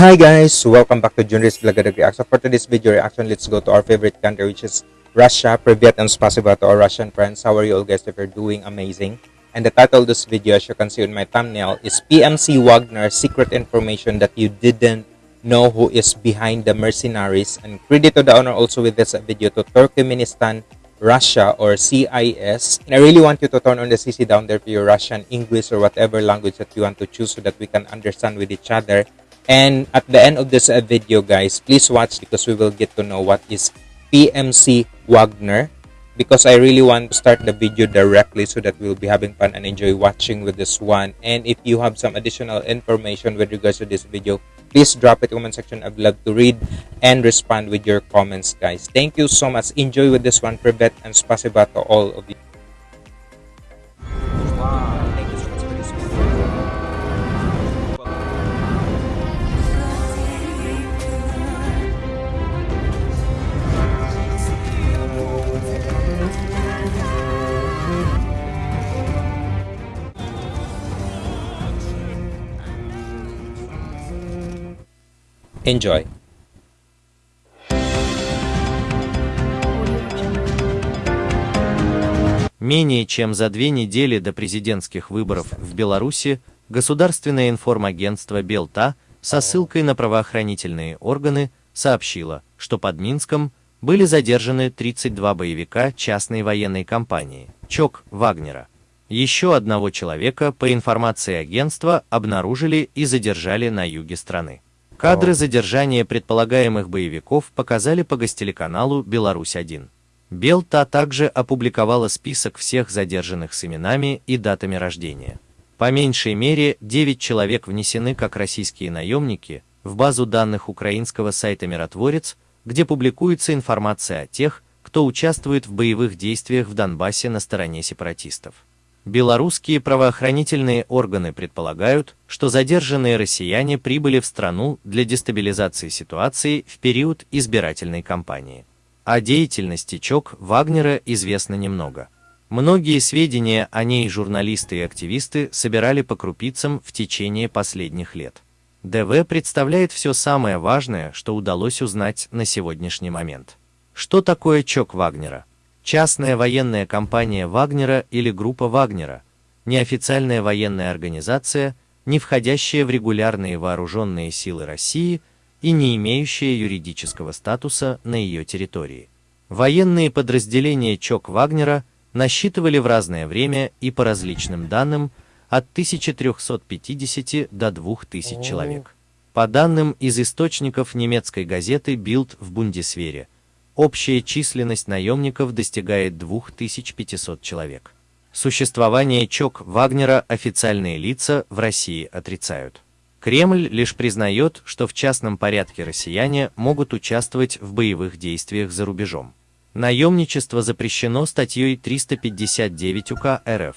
Hi guys! Welcome back to Junris Vlog Reaction. For today's video reaction, let's go to our favorite country which is Russia. Privyet and spasiba to our Russian friends. How are you all guys if you're doing amazing? And the title of this video as you can see on my thumbnail is PMC Wagner Secret Information That You Didn't Know Who Is Behind the Mercenaries. And credit to the honor also with this video to Turkmenistan Russia or CIS. And I really want you to turn on the CC down there for your Russian, English, or whatever language that you want to choose so that we can understand with each other. And at the end of this uh, video, guys, please watch because we will get to know what is PMC Wagner. Because I really want to start the video directly so that we'll be having fun and enjoy watching with this one. And if you have some additional information with regards to this video, please drop it in the comment section. I'd love to read and respond with your comments, guys. Thank you so much. Enjoy with this one, Privet, and spasiba to all of you. Wow, Enjoy. Менее чем за две недели до президентских выборов в Беларуси государственное информагентство Белта со ссылкой на правоохранительные органы сообщило, что под Минском были задержаны 32 боевика частной военной компании ЧОК Вагнера. Еще одного человека, по информации агентства, обнаружили и задержали на юге страны. Кадры задержания предполагаемых боевиков показали по гостелеканалу «Беларусь-1». Белта также опубликовала список всех задержанных с именами и датами рождения. По меньшей мере 9 человек внесены как российские наемники в базу данных украинского сайта «Миротворец», где публикуется информация о тех, кто участвует в боевых действиях в Донбассе на стороне сепаратистов. Белорусские правоохранительные органы предполагают, что задержанные россияне прибыли в страну для дестабилизации ситуации в период избирательной кампании. О деятельности ЧОК Вагнера известно немного. Многие сведения о ней журналисты и активисты собирали по крупицам в течение последних лет. ДВ представляет все самое важное, что удалось узнать на сегодняшний момент. Что такое ЧОК Вагнера? Частная военная компания Вагнера или группа Вагнера, неофициальная военная организация, не входящая в регулярные вооруженные силы России и не имеющая юридического статуса на ее территории. Военные подразделения ЧОК Вагнера насчитывали в разное время и по различным данным от 1350 до 2000 человек. По данным из источников немецкой газеты Bild в Бундесвере, общая численность наемников достигает 2500 человек. Существование ЧОК Вагнера официальные лица в России отрицают. Кремль лишь признает, что в частном порядке россияне могут участвовать в боевых действиях за рубежом. Наемничество запрещено статьей 359 УК РФ.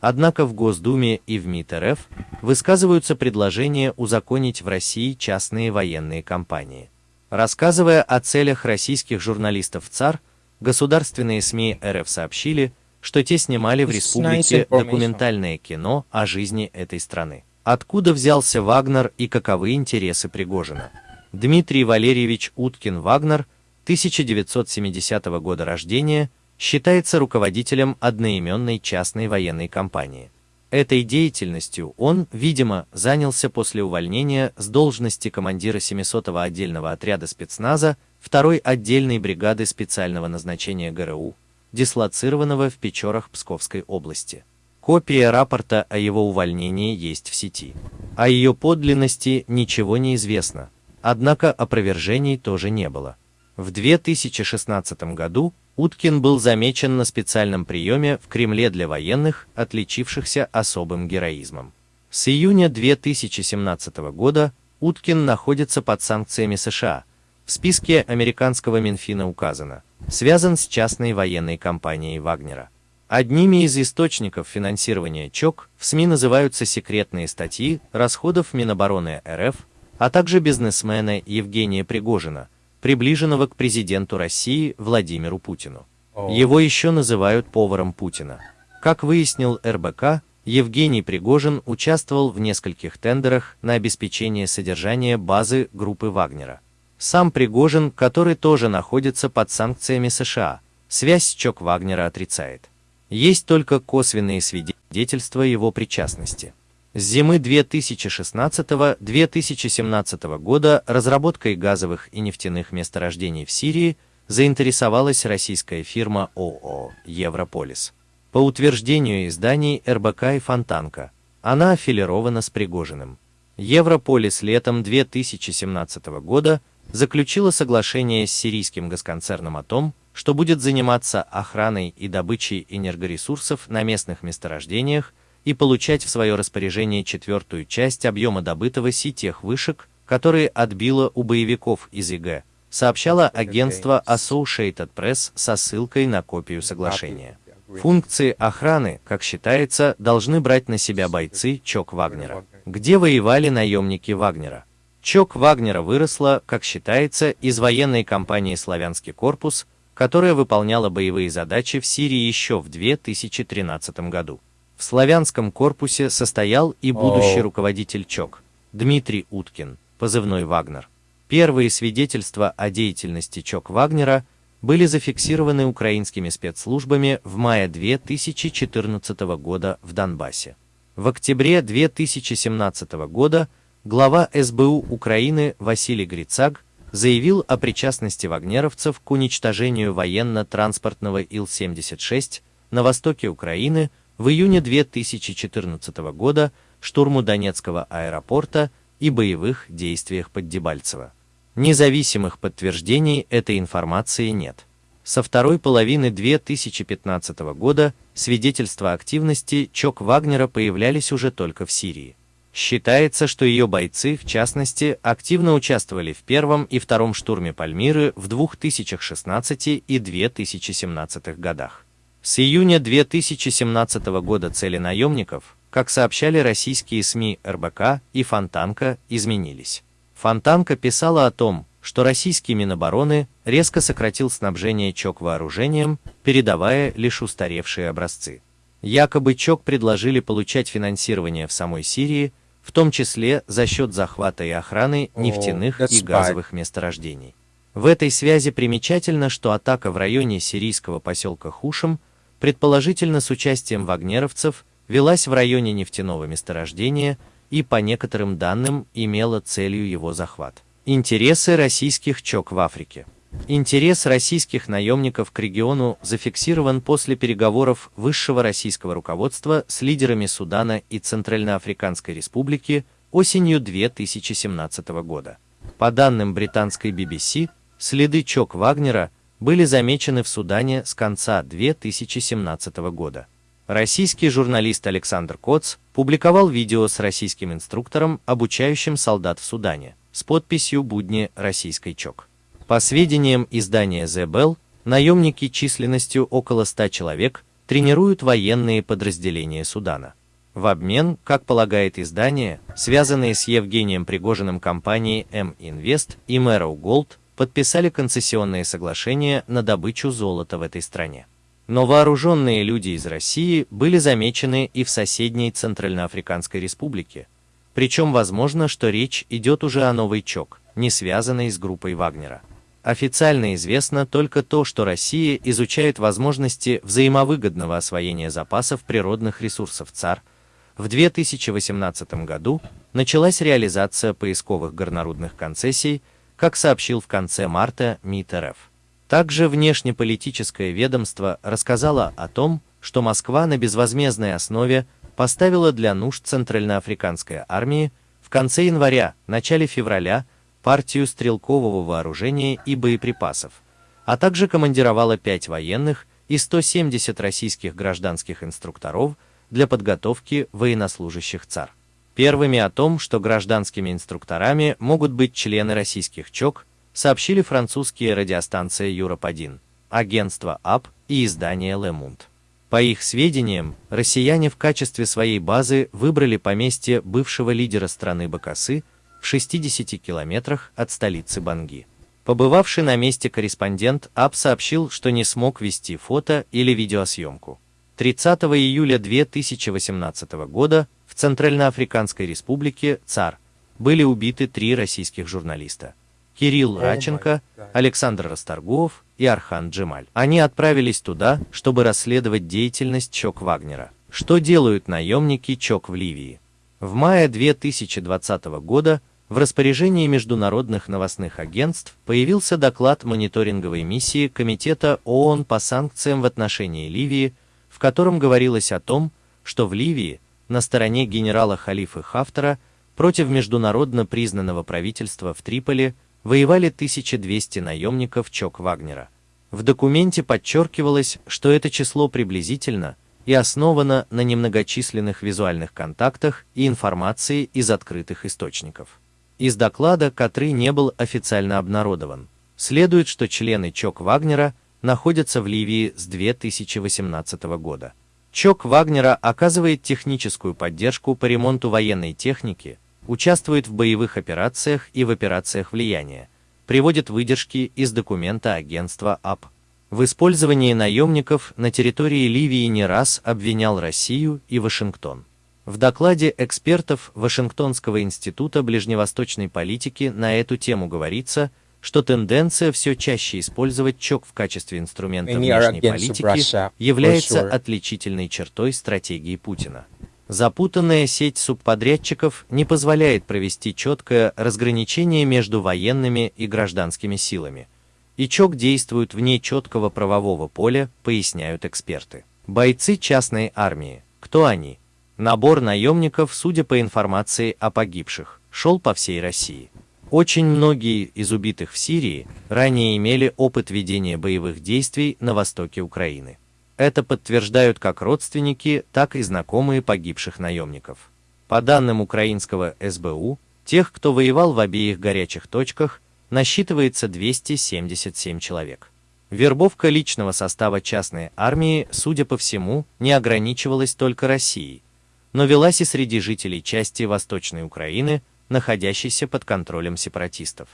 Однако в Госдуме и в МИД РФ высказываются предложения узаконить в России частные военные компании. Рассказывая о целях российских журналистов ЦАР, государственные СМИ РФ сообщили, что те снимали в республике документальное кино о жизни этой страны. Откуда взялся Вагнер и каковы интересы Пригожина? Дмитрий Валерьевич Уткин-Вагнер, 1970 года рождения, считается руководителем одноименной частной военной компании. Этой деятельностью он, видимо, занялся после увольнения с должности командира 700-го отдельного отряда спецназа 2-й отдельной бригады специального назначения ГРУ, дислоцированного в Печорах Псковской области. Копия рапорта о его увольнении есть в сети. О ее подлинности ничего не известно, однако опровержений тоже не было. В 2016 году Уткин был замечен на специальном приеме в Кремле для военных, отличившихся особым героизмом. С июня 2017 года Уткин находится под санкциями США. В списке американского Минфина указано, связан с частной военной компанией Вагнера. Одними из источников финансирования ЧОК в СМИ называются секретные статьи расходов Минобороны РФ, а также бизнесмена Евгения Пригожина – приближенного к президенту России Владимиру Путину. Его еще называют поваром Путина. Как выяснил РБК, Евгений Пригожин участвовал в нескольких тендерах на обеспечение содержания базы группы Вагнера. Сам Пригожин, который тоже находится под санкциями США, связь с ЧОК Вагнера отрицает. Есть только косвенные свидетельства его причастности. С зимы 2016-2017 года разработкой газовых и нефтяных месторождений в Сирии заинтересовалась российская фирма ООО «Европолис». По утверждению изданий РБК и Фонтанка, она аффилирована с Пригожиным. Европолис летом 2017 года заключила соглашение с сирийским госконцерном о том, что будет заниматься охраной и добычей энергоресурсов на местных месторождениях и получать в свое распоряжение четвертую часть объема добытого си тех вышек, которые отбило у боевиков из ИГ, сообщало агентство Associated Press со ссылкой на копию соглашения. Функции охраны, как считается, должны брать на себя бойцы ЧОК Вагнера. Где воевали наемники Вагнера? ЧОК Вагнера выросла, как считается, из военной компании «Славянский корпус», которая выполняла боевые задачи в Сирии еще в 2013 году. В славянском корпусе состоял и будущий руководитель ЧОК, Дмитрий Уткин, позывной «Вагнер». Первые свидетельства о деятельности ЧОК Вагнера были зафиксированы украинскими спецслужбами в мае 2014 года в Донбассе. В октябре 2017 года глава СБУ Украины Василий Грицак заявил о причастности вагнеровцев к уничтожению военно-транспортного Ил-76 на востоке Украины в июне 2014 года штурму Донецкого аэропорта и боевых действиях под Дебальцево. Независимых подтверждений этой информации нет. Со второй половины 2015 года свидетельства активности ЧОК Вагнера появлялись уже только в Сирии. Считается, что ее бойцы, в частности, активно участвовали в первом и втором штурме Пальмиры в 2016 и 2017 годах. С июня 2017 года цели наемников, как сообщали российские СМИ РБК и Фонтанка, изменились. Фонтанка писала о том, что российский Минобороны резко сократил снабжение ЧОК вооружением, передавая лишь устаревшие образцы. Якобы ЧОК предложили получать финансирование в самой Сирии, в том числе за счет захвата и охраны нефтяных и газовых месторождений. В этой связи примечательно, что атака в районе сирийского поселка Хушем предположительно с участием вагнеровцев, велась в районе нефтяного месторождения и, по некоторым данным, имела целью его захват. Интересы российских ЧОК в Африке. Интерес российских наемников к региону зафиксирован после переговоров высшего российского руководства с лидерами Судана и Центральноафриканской Республики осенью 2017 года. По данным британской BBC, следы ЧОК Вагнера – были замечены в Судане с конца 2017 года. Российский журналист Александр Коц публиковал видео с российским инструктором, обучающим солдат в Судане, с подписью «Будни российской ЧОК». По сведениям издания The Bell, наемники численностью около 100 человек тренируют военные подразделения Судана. В обмен, как полагает издание, связанные с Евгением Пригожиным компании M-Invest и Merrow Gold, подписали концессионные соглашения на добычу золота в этой стране. Но вооруженные люди из России были замечены и в соседней Центральноафриканской республике. Причем возможно, что речь идет уже о новой ЧОК, не связанной с группой Вагнера. Официально известно только то, что Россия изучает возможности взаимовыгодного освоения запасов природных ресурсов ЦАР. В 2018 году началась реализация поисковых горнорудных концессий как сообщил в конце марта МИД РФ. Также внешнеполитическое ведомство рассказало о том, что Москва на безвозмездной основе поставила для нужд Центральноафриканской армии в конце января, начале февраля партию стрелкового вооружения и боеприпасов, а также командировала 5 военных и 170 российских гражданских инструкторов для подготовки военнослужащих ЦАР. Первыми о том, что гражданскими инструкторами могут быть члены российских ЧОК, сообщили французские радиостанции Юроп-1, агентство АП и издание Le Monde. По их сведениям, россияне в качестве своей базы выбрали поместье бывшего лидера страны Бакасы в 60 километрах от столицы Банги. Побывавший на месте корреспондент АП сообщил, что не смог вести фото или видеосъемку. 30 июля 2018 года Центральноафриканской республике ЦАР были убиты три российских журналиста. Кирилл Раченко, Александр Расторгуев и Архан Джемаль. Они отправились туда, чтобы расследовать деятельность ЧОК Вагнера. Что делают наемники ЧОК в Ливии? В мае 2020 года в распоряжении международных новостных агентств появился доклад мониторинговой миссии Комитета ООН по санкциям в отношении Ливии, в котором говорилось о том, что в Ливии, на стороне генерала Халифы Хафтара, против международно признанного правительства в Триполи воевали 1200 наемников ЧОК Вагнера. В документе подчеркивалось, что это число приблизительно и основано на немногочисленных визуальных контактах и информации из открытых источников. Из доклада, который не был официально обнародован, следует, что члены ЧОК Вагнера находятся в Ливии с 2018 года. ЧОК Вагнера оказывает техническую поддержку по ремонту военной техники, участвует в боевых операциях и в операциях влияния, приводит выдержки из документа агентства АП. В использовании наемников на территории Ливии не раз обвинял Россию и Вашингтон. В докладе экспертов Вашингтонского института ближневосточной политики на эту тему говорится, что тенденция все чаще использовать ЧОК в качестве инструмента внешней политики является отличительной чертой стратегии Путина. Запутанная сеть субподрядчиков не позволяет провести четкое разграничение между военными и гражданскими силами. И ЧОК действует вне четкого правового поля, поясняют эксперты. Бойцы частной армии. Кто они? Набор наемников, судя по информации о погибших, шел по всей России. Очень многие из убитых в Сирии ранее имели опыт ведения боевых действий на востоке Украины. Это подтверждают как родственники, так и знакомые погибших наемников. По данным украинского СБУ, тех, кто воевал в обеих горячих точках, насчитывается 277 человек. Вербовка личного состава частной армии, судя по всему, не ограничивалась только Россией, но велась и среди жителей части Восточной Украины, находящейся под контролем сепаратистов.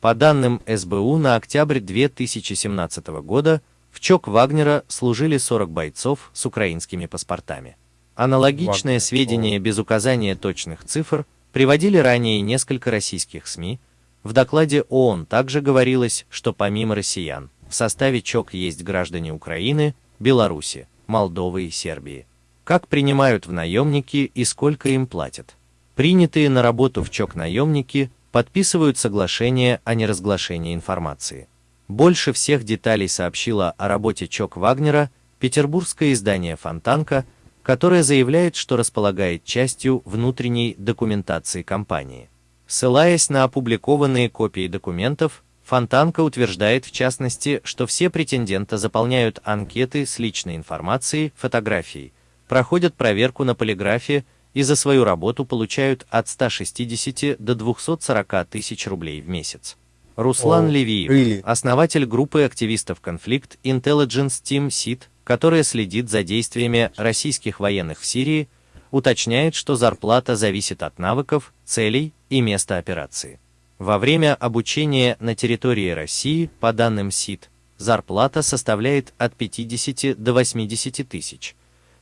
По данным СБУ на октябрь 2017 года в ЧОК Вагнера служили 40 бойцов с украинскими паспортами. Аналогичное Вагнер. сведения без указания точных цифр приводили ранее несколько российских СМИ. В докладе ООН также говорилось, что помимо россиян, в составе ЧОК есть граждане Украины, Беларуси, Молдовы и Сербии. Как принимают в наемники и сколько им платят? Принятые на работу в ЧОК наемники подписывают соглашение о неразглашении информации. Больше всех деталей сообщила о работе ЧОК Вагнера петербургское издание «Фонтанка», которое заявляет, что располагает частью внутренней документации компании. Ссылаясь на опубликованные копии документов, Фонтанка утверждает в частности, что все претенденты заполняют анкеты с личной информацией, фотографией, проходят проверку на полиграфе и за свою работу получают от 160 до 240 тысяч рублей в месяц. Руслан Oh, Левиев, really? основатель группы активистов конфликт Intelligence Team SIT, которая следит за действиями российских военных в Сирии, уточняет, что зарплата зависит от навыков, целей и места операции. Во время обучения на территории России, по данным СИТ, зарплата составляет от 50 до 80 тысяч.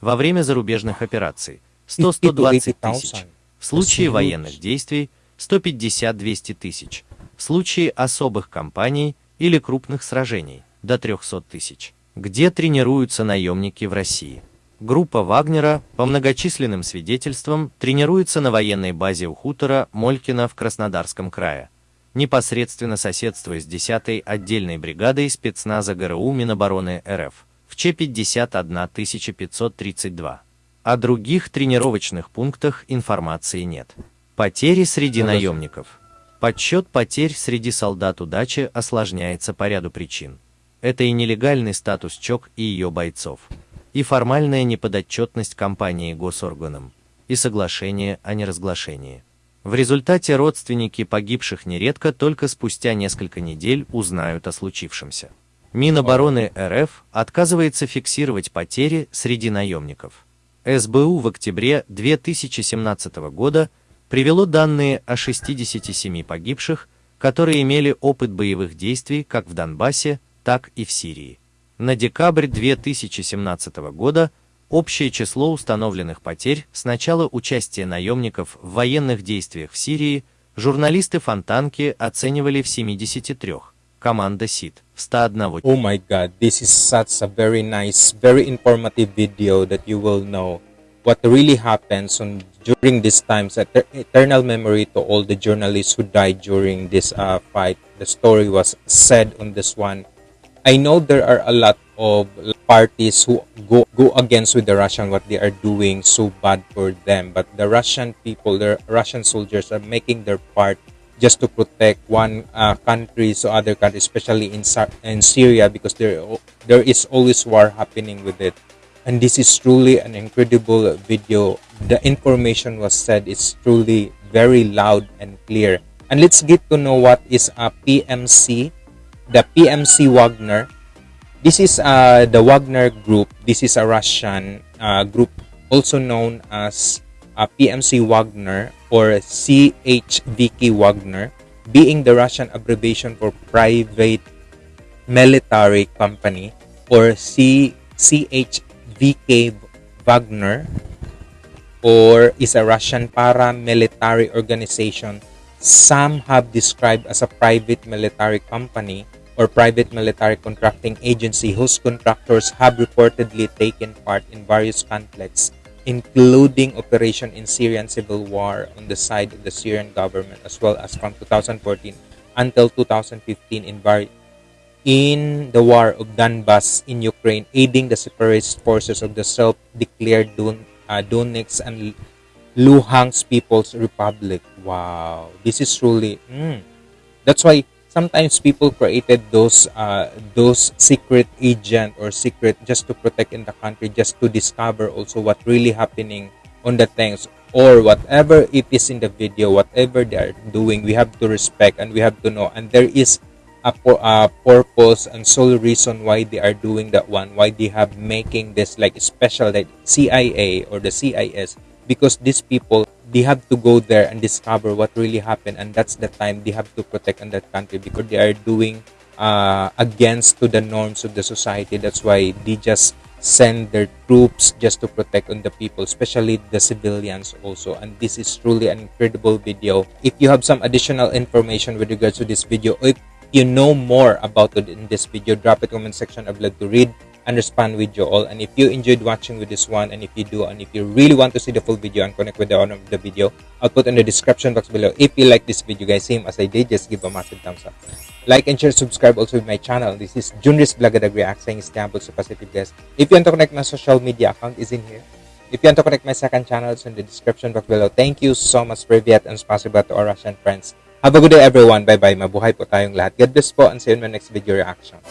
Во время зарубежных операций – 100-120 тысяч. В случае военных действий – 150-200 тысяч. В случае особых кампаний или крупных сражений – до 300 тысяч. Где тренируются наемники в России? Группа Вагнера, по многочисленным свидетельствам, тренируется на военной базе у хутора Молькина в Краснодарском крае, непосредственно соседствуя с 10-й отдельной бригадой спецназа ГРУ Минобороны РФ в Ч-51532. О других тренировочных пунктах информации нет. Потери среди Ну наемников. Подсчет потерь среди солдат удачи осложняется по ряду причин. Это и нелегальный статус ЧОК и ее бойцов, и формальная неподотчетность компании госорганам, и соглашение о неразглашении. В результате родственники погибших нередко только спустя несколько недель узнают о случившемся. Минобороны РФ отказывается фиксировать потери среди наемников. СБУ в октябре 2017 года привело данные о 67 погибших, которые имели опыт боевых действий как в Донбассе, так и в Сирии. На декабрь 2017 года Общее число установленных потерь с начала участия наемников в военных действиях в Сирии журналисты Фонтанки оценивали в 73, команда СИД в 101 Oh my god, this is such a very nice, very informative video that you will know what really happens on during these times. Et- eternal memory to all the journalists who died during this uh, fight. The story was said on this one. I know there are a lot of parties who go go against with the Russian what they are doing so bad for them, but the Russian people, the Russian soldiers are making their part just to protect one uh, country so other countries, especially in in Syria, because there there is always war happening with it. And this is truly an incredible video. The information was said is truly very loud and clear. And let's get to know what is a PMC, the PMC Wagner. This is uh, the Wagner Group. This is a Russian uh, group, also known as uh, PMC Wagner or CHVK Wagner, being the Russian abbreviation for Private Military Company or C CHVK Wagner or is a Russian paramilitary organization. Some have described as a private military company or private military contracting agency whose contractors have reportedly taken part in various conflicts including operation in Syrian civil war on the side of the Syrian government as well as from 2014 until 2015 in the war of Donbass in Ukraine, aiding the separatist forces of the self-declared Don, uh, Donetsk and Luhansk People's Republic. Wow, this is truly. mm. That's why sometimes people created those uh, those secret agent or secret just to protect in the country, just to discover also what really happening on the things or whatever it is in the video, whatever they are doing, we have to respect and we have to know. And there is a, a purpose and sole reason why they are doing that one why they have making this like special like cia or the cis because these people they have to go there and discover what really happened and that's the time they have to protect in that country because they are doing uh, against to the norms of the society. That's why they just send their troops just to protect on the people especially the civilians also. And this is truly an incredible video. If you have some additional information with regards to this video if you know more about it in this video drop it comment section. I'd love to read and respond with you all. And if you enjoyed watching with this one and if you do and if you really want to see the full video and connect with the owner of the video i'll put in the description box below. If you like this video guys same as i did just give a massive thumbs up. Like and share subscribe also with my channel. This is junris Blagadag React saying Istanbul sa Pacific guys. If you want to connect my social media account is in here. If you want to connect my second channel it's in the description box below. Thank you so much for Privyat and spasiba to our Russian friends. Have a good day everyone. Bye bye mabuhay po tayong lahat. God bless po and see you in my next video reaction